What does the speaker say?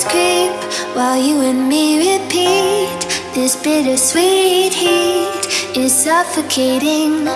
memories creep while you and me repeat. This bittersweet heat is suffocating.